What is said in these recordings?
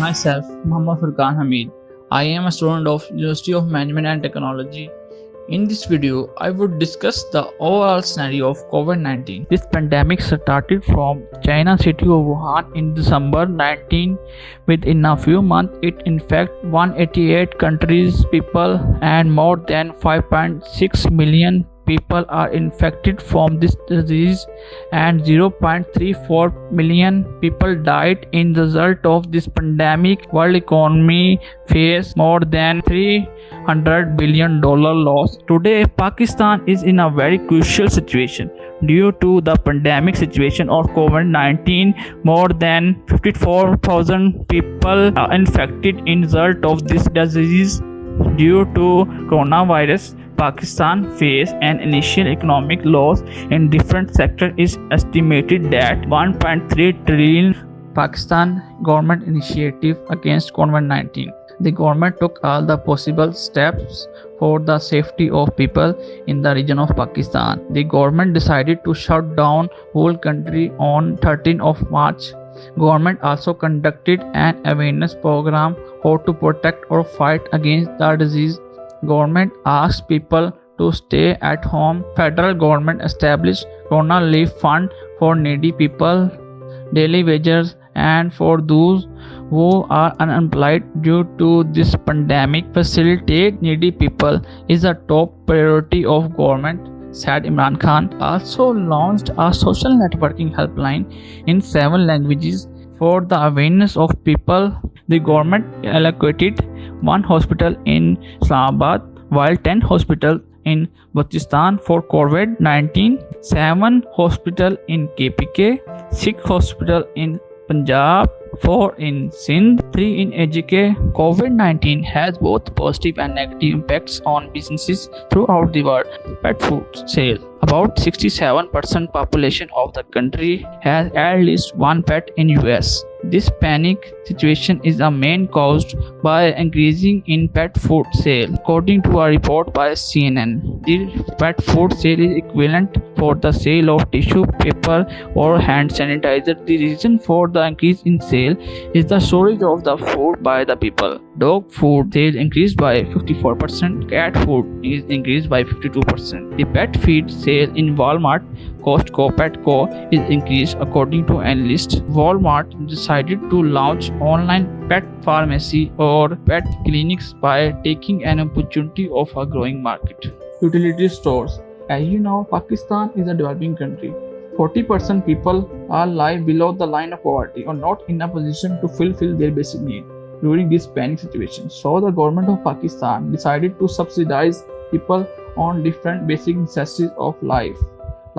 myself, Muhammad Furqan Hamid. I am a student of University of Management and Technology. In this video, I would discuss the overall scenario of COVID-19. This pandemic started from China city of Wuhan in December 19. Within a few months, it infected 188 countries, people, and more than 5.6 million people are infected from this disease and 0.34 million people died in the result of this pandemic. World economy faced more than 300 billion dollar loss. Today pakistan is in a very crucial situation due to the pandemic situation of covid-19 more than 54000 people are infected in result of this disease due to coronavirus Pakistan faced an initial economic loss in different sectors is estimated that 1.3 trillion Pakistan government initiative against COVID-19. The government took all the possible steps for the safety of people in the region of Pakistan. The government decided to shut down whole country on 13 of March. Government also conducted an awareness program how to protect or fight against the disease Government asked people to stay at home. Federal government established Corona Relief Fund for needy people, daily wages, and for those who are unemployed due to this pandemic. Facilitate needy people is a top priority of government said Imran Khan, also launched a social networking helpline in seven languages for the awareness of people. The government allocated one hospital in Islamabad, while 10 hospitals in Balochistan for COVID-19, 7 hospital in KPK, 6 hospital in Punjab, 4 in Sindh, 3 in AJK. COVID-19 has both positive and negative impacts on businesses throughout the world. Pet food sales. About 67% population of the country has at least one pet in US. This panic situation is a main caused by increasing in pet food sale. According to a report by CNN, the pet food sale is equivalent for the sale of tissue paper or hand sanitizer. The reason for the increase in sale is the storage of the food by the people. Dog food sales increased by 54%, cat food is increased by 52%. The pet feed sale in Walmart Costco Petco is increased according to analysts. Walmart decided to launch online pet pharmacy or pet clinics by taking an opportunity of a growing market. Utility stores. As you know, Pakistan is a developing country. 40% people are live below the line of poverty or not in a position to fulfill their basic need during this panic situation. So the government of Pakistan decided to subsidize people on different basic necessities of life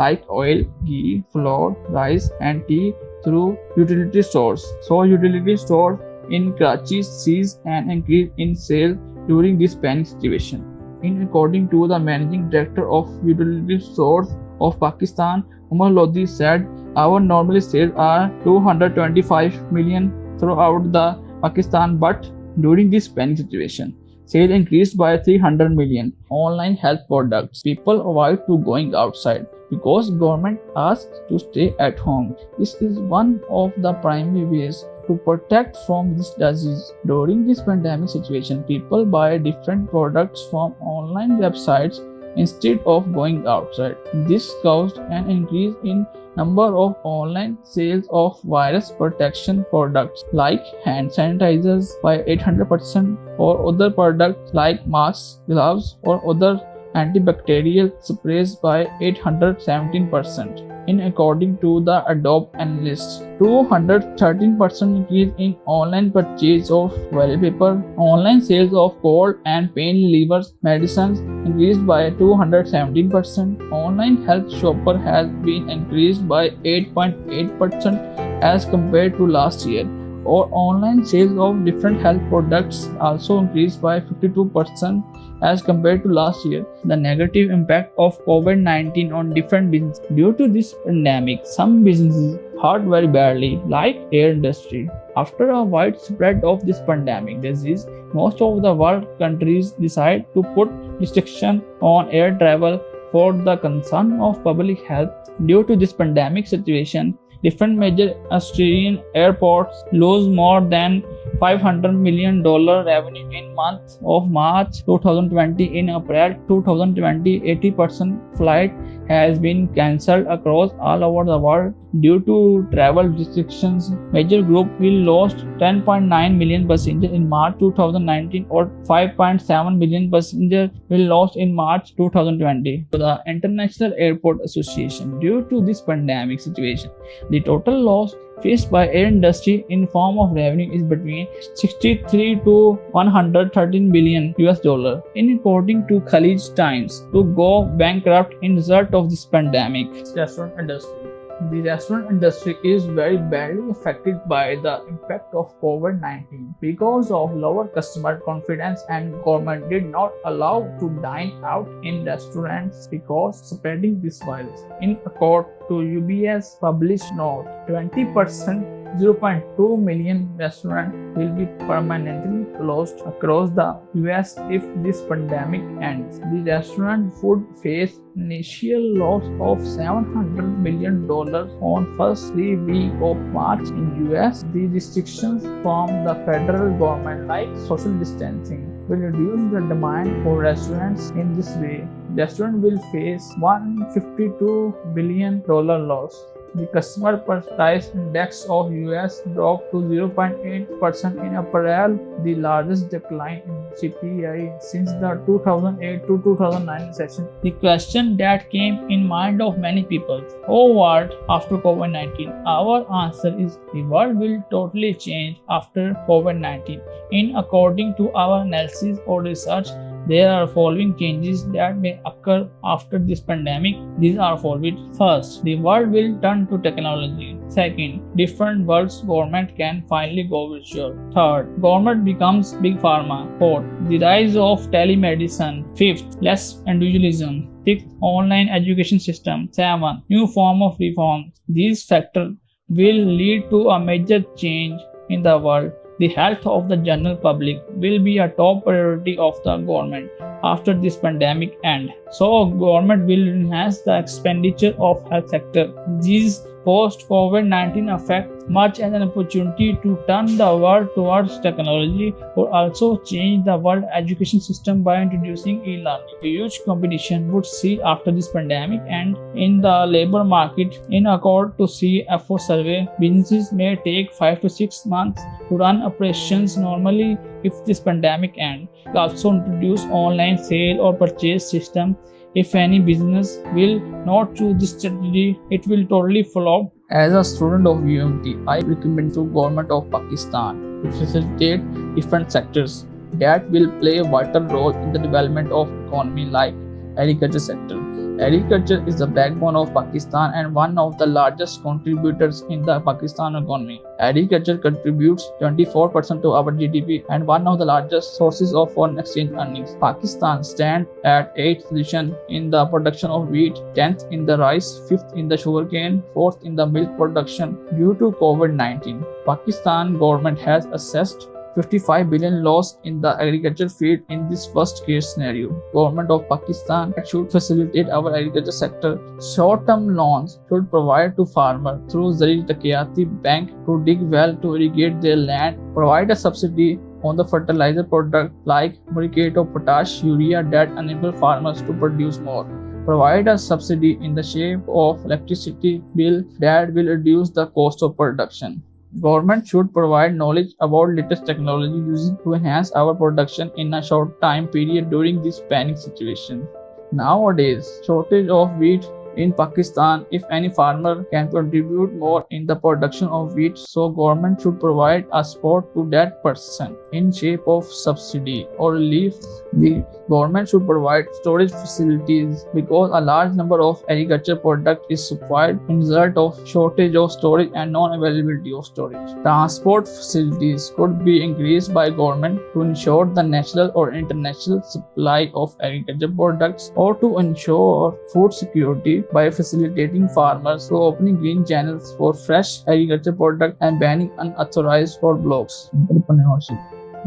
like oil, ghee, flour, rice, and tea through utility stores. So, utility stores in Karachi seized an increase in sales during this panic situation. In according to the managing director of utility stores of Pakistan, Umar Lodi said, our normal sales are 225 million throughout the Pakistan, but during this panic situation, sales increased by 300 million. Online health products. People avoid to going outside because government asks to stay at home. This is one of the primary ways to protect from this disease. During this pandemic situation, people buy different products from online websites instead of going outside. This caused an increase in number of online sales of virus protection products like hand sanitizers by 800% or other products like masks, gloves or other antibacterial sprays by 817% in according to the Adobe analyst. 213% increase in online purchase of wallpaper. Online sales of cold and pain relievers medicines increased by 217%. Online health shopper has been increased by 8.8% as compared to last year. Or online sales of different health products also increased by 52% as compared to last year. The negative impact of COVID-19 on different businesses. Due to this pandemic, some businesses hurt very badly, like air industry. After a widespread of this pandemic disease, most of the world countries decide to put restriction on air travel for the concern of public health. Due to this pandemic situation, different major Australian airports lose more than 500 million dollar revenue in month of March 2020 in April 2020 80% flight has been cancelled across all over the world due to travel restrictions. Major group will lost 10.9 million passengers in March 2019 or 5.7 million passengers will lost in March 2020. The International Airport Association due to this pandemic situation, the total loss faced by air industry in form of revenue is between 63 to 113 billion US dollar. In according to Khaleej Times, to go bankrupt in result of this pandemic. Restaurant industry the restaurant industry is very badly affected by the impact of COVID-19 because of lower customer confidence and government did not allow to dine out in restaurants because spreading this virus. In accord to UBS published note, 20% 0.2 million restaurants will be permanently closed across the US if this pandemic ends. The restaurant would face initial loss of 700 million dollars on first three week of March in US. The restrictions from the federal government like social distancing will reduce the demand for restaurants in this way. Restaurant will face 152 billion dollar loss. The customer price index of US dropped to 0.8% in April, the largest decline in CPI since the 2008 to 2009 session. The question that came in mind of many people, oh what after COVID-19? Our answer is the world will totally change after COVID-19. In according to our analysis or research, there are following changes that may occur after this pandemic. These are following. First, the world will turn to technology. Second, different world's government can finally go virtual. Third, government becomes big pharma. Fourth, the rise of telemedicine. Fifth, less individualism. Sixth, online education system. Seven, new form of reform. These factors will lead to a major change in the world the health of the general public will be a top priority of the government after this pandemic end. So government will enhance the expenditure of health sector. These post-COVID-19 affect much as an opportunity to turn the world towards technology or also change the world education system by introducing e-learning. A huge competition would see after this pandemic and in the labor market in accord to CFO survey, businesses may take 5 to 6 months to run operations normally if this pandemic ends. Also introduce online sale or purchase system if any business will not choose this strategy, it will totally flop. As a student of UMT, I recommend to government of Pakistan to facilitate different sectors that will play a vital role in the development of economy like agriculture sector. Agriculture is the backbone of Pakistan and one of the largest contributors in the Pakistan economy. Agriculture contributes 24% to our GDP and one of the largest sources of foreign exchange earnings. Pakistan stands at 8th position in the production of wheat, 10th in the rice, 5th in the sugarcane, 4th in the milk production due to COVID-19. Pakistan government has assessed 55 billion loss in the agriculture field in this worst case scenario. Government of Pakistan should facilitate our agriculture sector. Short-term loans should provide to farmers through Zari Taraqiyati Bank to dig well to irrigate their land, provide a subsidy on the fertilizer product like muriate of potash, urea that enable farmers to produce more provide a subsidy in the shape of electricity bill that will reduce the cost of production. Government should provide knowledge about latest technology used to enhance our production in a short time period during this panic situation. Nowadays, shortage of wheat in Pakistan, if any farmer can contribute more in the production of wheat, so government should provide a support to that person in shape of subsidy or relief. The government should provide storage facilities because a large number of agriculture product is supplied in result of shortage of storage and non-availability of storage. Transport facilities could be increased by government to ensure the national or international supply of agriculture products or to ensure food security by facilitating farmers through opening green channels for fresh agriculture products and banning unauthorized roadblocks. Entrepreneurship.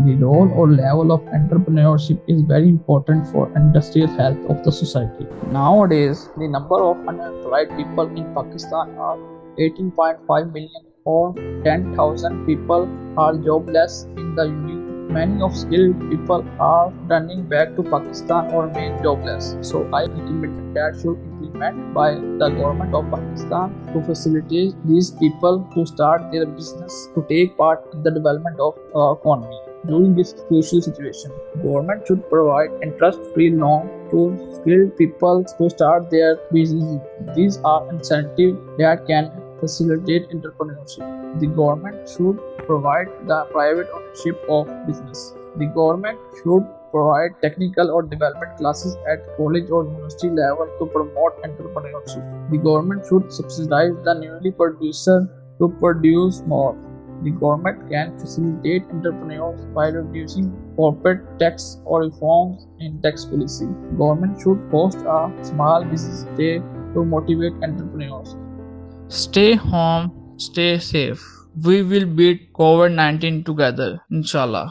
The role or level of entrepreneurship is very important for industrial health of the society. Nowadays, the number of unemployed people in Pakistan are 18.5 million or 10,000 people are jobless in the Union Many of skilled people are turning back to Pakistan or remain jobless. So I recommend that should by the government of Pakistan to facilitate these people to start their business to take part in the development of uh, economy. During this crucial situation, government should provide interest-free loan to skilled people to start their business. These are incentives that can facilitate entrepreneurship. The government should provide the private ownership of business. The government should provide technical or development classes at college or university level to promote entrepreneurship. The government should subsidize the newly producer to produce more. The government can facilitate entrepreneurs by reducing corporate tax or reforms in tax policy. Government should host a small business day to motivate entrepreneurs. Stay home, stay safe. We will beat COVID 19 together, inshallah.